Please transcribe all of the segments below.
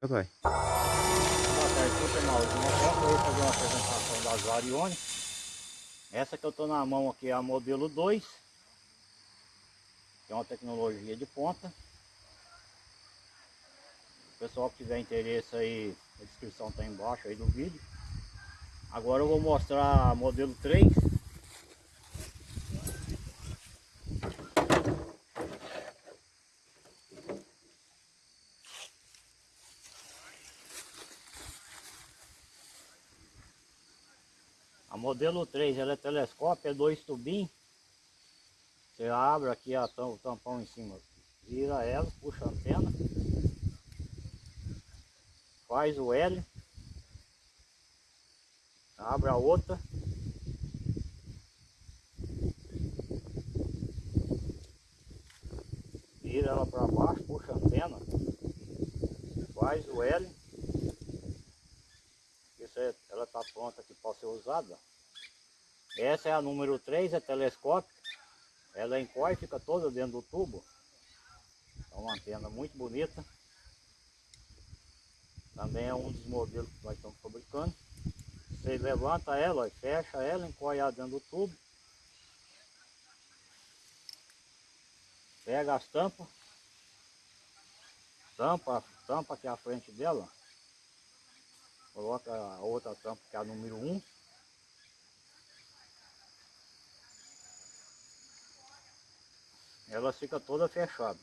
Vai. Boa tarde, Maurinho. Agora eu vou fazer uma apresentação das Varione. Essa que eu estou na mão aqui é a modelo 2. Que é uma tecnologia de ponta. O pessoal que tiver interesse aí, a descrição está embaixo aí do vídeo. Agora eu vou mostrar a modelo 3. Modelo 3 ela é telescópio, é dois tubinhos. Você abre aqui a o tampão em cima, vira ela, puxa a antena, faz o L, abre a outra. Vira ela para baixo, puxa a antena, faz o L. Isso é, ela está pronta aqui para ser usada. Essa é a número 3, é telescópio. Ela encolhe, fica toda dentro do tubo. É uma antena muito bonita. Também é um dos modelos que nós estamos fabricando. Você levanta ela, ó, fecha ela, encolhe ela dentro do tubo. Pega as tampas. Tampa, tampa aqui à frente dela. Coloca a outra tampa que é a número 1. Ela fica toda fechada.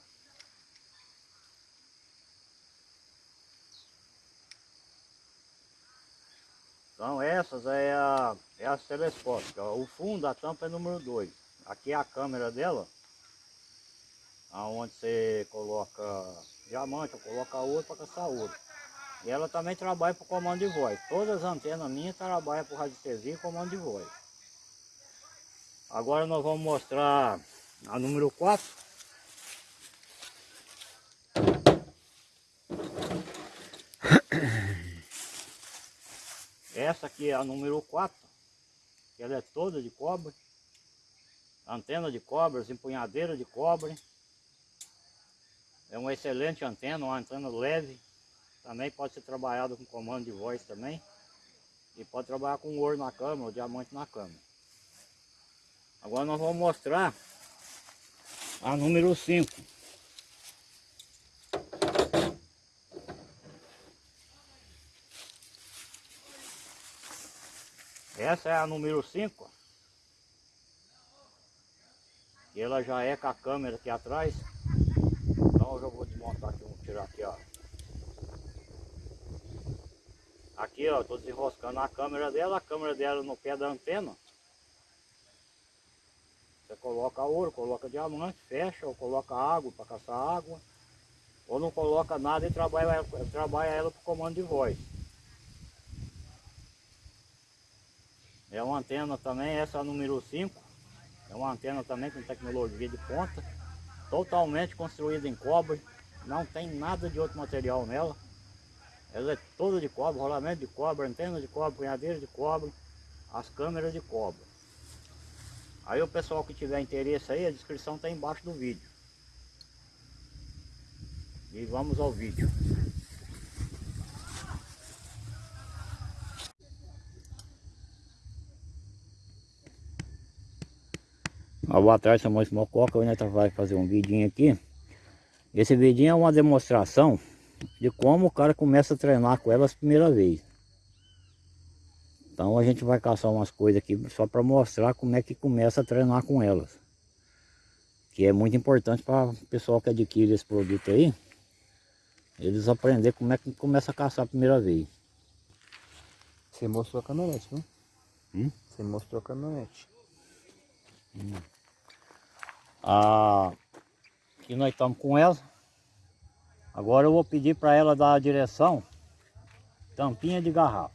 Então essas é, a, é as telescópicas. O fundo da tampa é número 2. Aqui é a câmera dela. Aonde você coloca diamante, ou coloca ouro para caçar ouro. E ela também trabalha para comando de voz. Todas as antenas minhas trabalham para radiestesia e comando de voz. Agora nós vamos mostrar a número 4. Essa aqui é a número 4. Ela é toda de cobre. Antena de cobre, empunhadeira de cobre. É uma excelente antena, uma antena leve. Também pode ser trabalhado com comando de voz também. E pode trabalhar com ouro na câmera, ou diamante na câmera. Agora nós vamos mostrar a número 5. Essa é a número 5. E ela já é com a câmera aqui atrás. Então eu já vou desmontar aqui, vou tirar aqui, ó. Aqui, ó, tô desenroscando a câmera dela, a câmera dela no pé da antena. Você coloca ouro, coloca diamante, fecha, ou coloca água para caçar água. Ou não coloca nada e trabalha, trabalha ela por comando de voz. É uma antena também, essa é número 5. É uma antena também com tecnologia de ponta. Totalmente construída em cobre. Não tem nada de outro material nela. Ela é toda de cobre, rolamento de cobre, antena de cobre, punhadeira de cobre, as câmeras de cobre. Aí o pessoal que tiver interesse aí, a descrição está embaixo do vídeo. E vamos ao vídeo. Ah, boa tarde, Samuel Mococa, hoje nós vai fazer um vidinho aqui. Esse vidinho é uma demonstração de como o cara começa a treinar com elas a primeira vez. Então a gente vai caçar umas coisas aqui só para mostrar como é que começa a treinar com elas. Que é muito importante para o pessoal que adquire esse produto aí. Eles aprender como é que começa a caçar a primeira vez. Você mostrou a caminhonete, não? Hum? Você mostrou a caminhonete. Ah, aqui nós estamos com ela. Agora eu vou pedir para ela dar a direção tampinha de garrafa.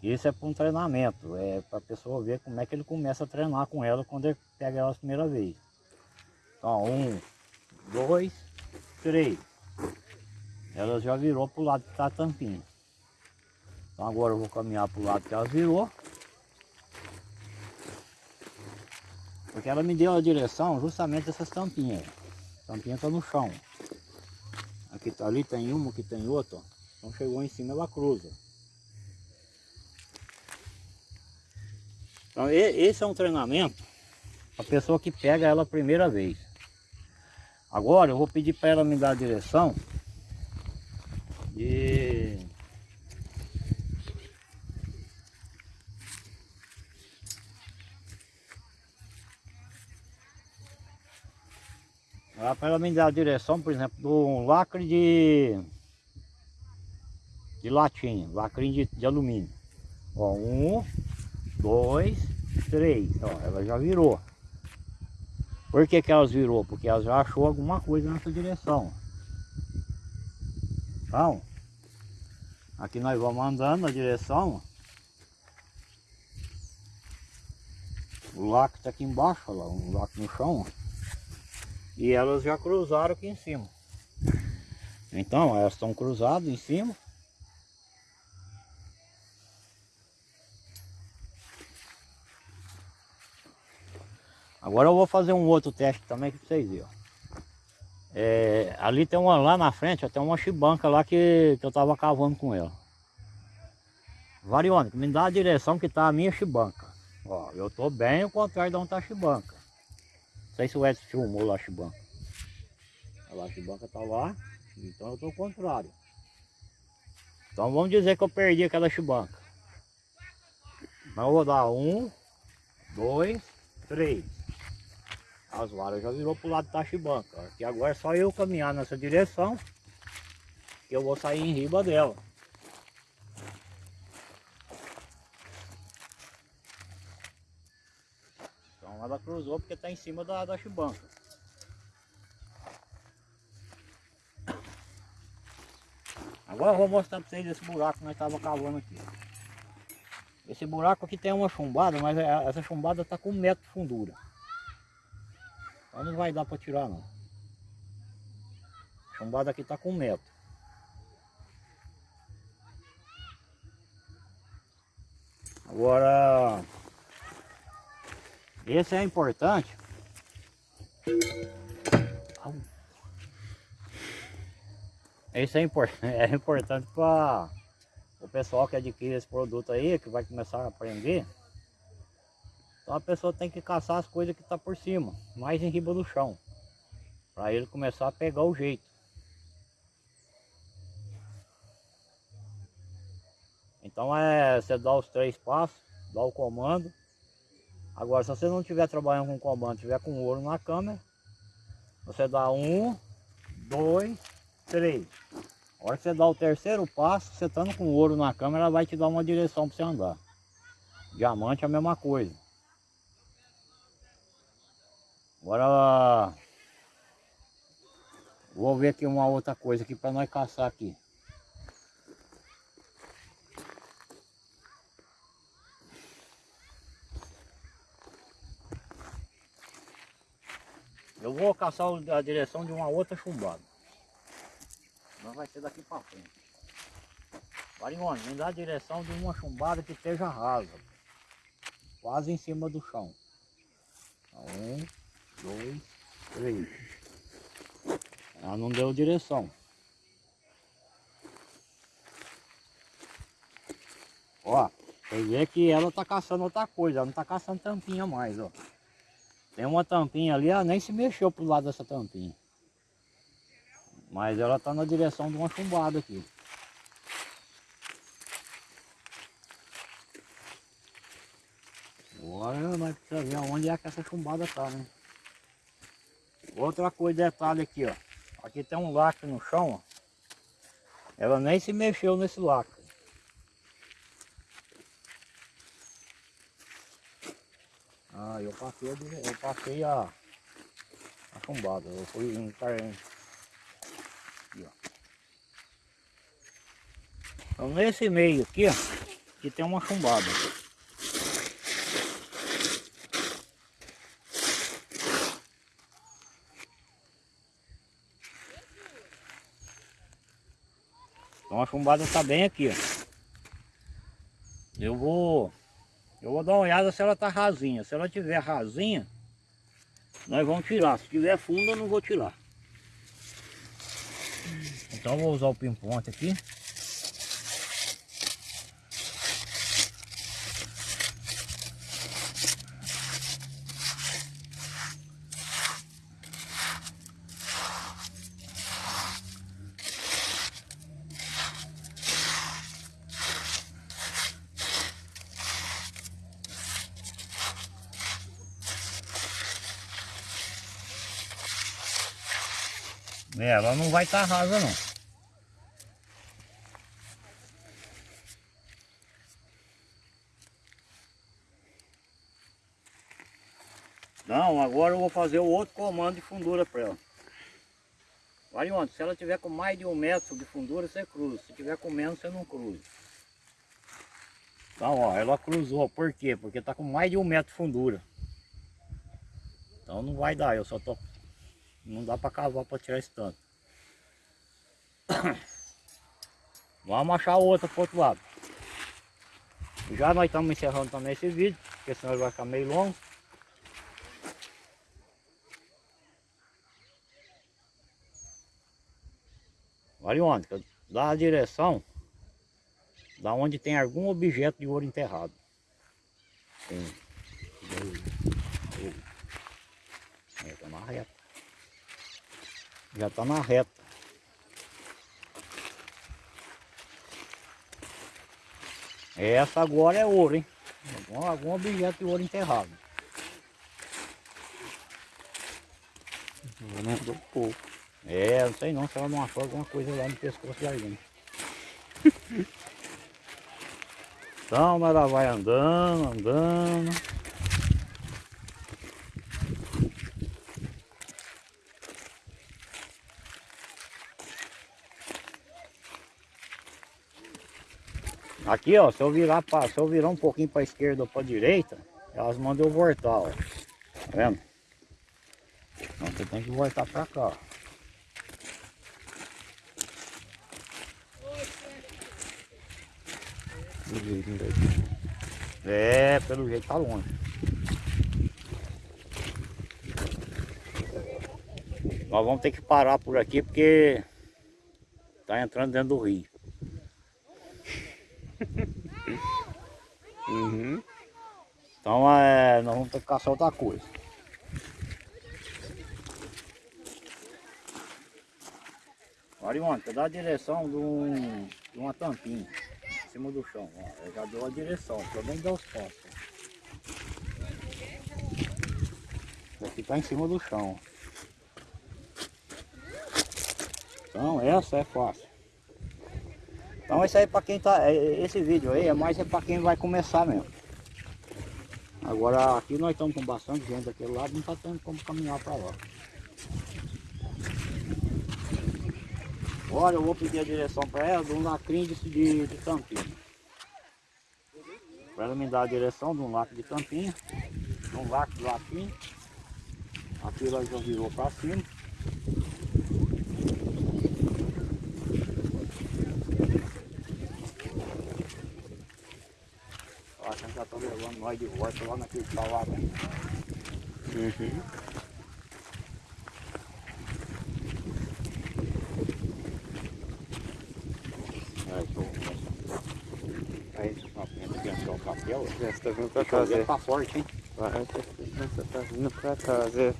Isso é para um treinamento, é para a pessoa ver como é que ele começa a treinar com ela quando ele pega ela a primeira vez. Então, um, dois, três. Ela já virou para o lado que está a tampinha. Então agora eu vou caminhar para o lado que ela virou. Porque ela me deu a direção justamente dessas tampinhas. A tampinha está no chão. Aqui tá ali, tem uma, aqui tem outra. Então chegou em cima, ela cruza. Então e- esse é um treinamento a pessoa que pega ela a primeira vez. Agora eu vou pedir para ela me dar a direção de para ela me dar a direção, por exemplo, do lacre de de latinha, lacre de, de alumínio. Ó, um, dois, três. Ó, ela já virou. Por que, que elas virou? Porque elas já achou alguma coisa nessa direção. Então, aqui nós vamos andando na direção. O lacre está aqui embaixo, olha lá, um lacre no chão. ó. E elas já cruzaram aqui em cima. Então, elas estão cruzadas em cima. Agora eu vou fazer um outro teste também pra vocês verem. É, ali tem uma, lá na frente, ó, tem uma chibanca lá que, que eu tava cavando com ela. Variônica, me dá a direção que tá a minha chibanca. Ó, eu tô bem ao contrário de onde tá a chibanca. Sei se o Edson filmou lá a chibanca. Olha lá, a chibanca tá lá, então eu tô ao contrário. Então vamos dizer que eu perdi aquela chibanca. Mas eu vou dar um, dois, três. As varas já virou pro lado da chibanca. Aqui agora é só eu caminhar nessa direção que eu vou sair em riba dela. Ela cruzou porque está em cima da, da chibanca. Agora eu vou mostrar para vocês esse buraco que nós estávamos cavando aqui. Esse buraco aqui tem uma chumbada, mas é- essa chumbada está com um metro de fundura. Então não vai dar para tirar não. A chumbada aqui está com um metro. Agora, esse é importante. Esse é, é importante para o pessoal que adquire esse produto aí, que vai começar a aprender. Então a pessoa tem que caçar as coisas que está por cima, mais em riba do chão. Para ele começar a pegar o jeito. Então é você dá os três passos, dá o comando. Agora se você não estiver trabalhando com comando, estiver com ouro na câmera, você dá um, dois, três. A hora que você dá o terceiro passo, você estando com ouro na câmera, ela vai te dar uma direção para você andar. Diamante é a mesma coisa. Agora vou ver aqui uma outra coisa aqui para nós caçar aqui. Eu vou caçar a direção de uma outra chumbada. Não vai ser daqui para frente. Varione, me dá a direção de uma chumbada que esteja rasa. Quase em cima do chão. Um, dois, três. Ela não deu direção. Ó, você vê que ela tá caçando outra coisa, ela não tá caçando tampinha mais, ó. Tem uma tampinha ali, ela nem se mexeu pro lado dessa tampinha. Mas ela tá na direção de uma chumbada aqui. Agora nós precisamos ver onde é que essa chumbada tá, né? Outra coisa, detalhe aqui, ó. Aqui tem um lacre no chão, ó. Ela nem se mexeu nesse lacre. Ah, eu passei, eu passei a, a chumbada. Eu fui em car- Aqui, ó. Então nesse meio aqui, ó, que tem uma chumbada. Então a chumbada está bem aqui, ó. Eu vou eu vou dar uma olhada se ela tá rasinha. Se ela tiver rasinha, nós vamos tirar. Se tiver funda, eu não vou tirar. Então eu vou usar o pimponte aqui. Ela não vai estar rasa não. Não, agora eu vou fazer o outro comando de fundura para ela. Vai onde? Se ela tiver com mais de um metro de fundura, você cruza. Se tiver com menos, você não cruza. Então, ó, ela cruzou. Por quê? Porque tá com mais de um metro de fundura. Então não vai dar, eu só tô... Não dá para cavar para tirar esse tanto. Vamos achar outra pro outro lado. Já nós estamos encerrando também esse vídeo, porque senão vai ficar meio longo. Onde, dá a direção da onde tem algum objeto de ouro enterrado. Um, dois, três. Aí tá na reta. Já tá na reta. Essa agora é ouro, hein? Algum, algum objeto de ouro enterrado. Aumentou um pouco. É, não sei não se ela não achou alguma coisa lá no pescoço de alguém. então ela vai andando, andando. Aqui ó, se eu virar pra, se eu virar um pouquinho para esquerda ou para direita, elas mandam eu voltar, ó. Tá vendo? Então você tem que voltar para cá, ó. Jeito. É, pelo jeito tá longe. Nós vamos ter que parar por aqui porque tá entrando dentro do rio. Uhum. Então é, nós vamos ter que caçar outra coisa. Onde, dá a direção de, um, de uma tampinha em cima do chão. Ó, já dou a direção, pelo menos dá os passos. Aqui tá em cima do chão. Então essa é fácil. Então isso aí para quem tá. é- Esse vídeo aí é mais é para quem vai começar mesmo. Agora aqui nós estamos com bastante gente daquele lado, não está tendo como caminhar para lá. Olha, eu vou pedir a direção para ela de um lacrinho de, de, tampinha. Para ela me dar a direção de um lacre de tampinha, de um lacre de lacrinho. Aqui ela já virou para cima. Ó, a gente já tá nós de volta lá naquele lá, né? Uhum. Aí, tô Aí, que entrou o papel. Já está vindo pra casa. jogo tá forte, hein? Vai, já tá vindo pra casa.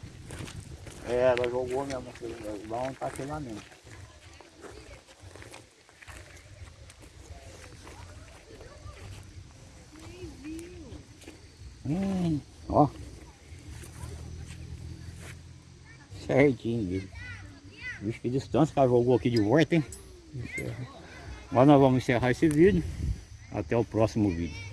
É, ela jogou mesmo, aquele- lá onde tá lá mesmo. Hum, ó. Certinho, viu? Vixe, que distância que jogou aqui de volta, hein? Agora nós vamos encerrar esse vídeo. Até o próximo vídeo.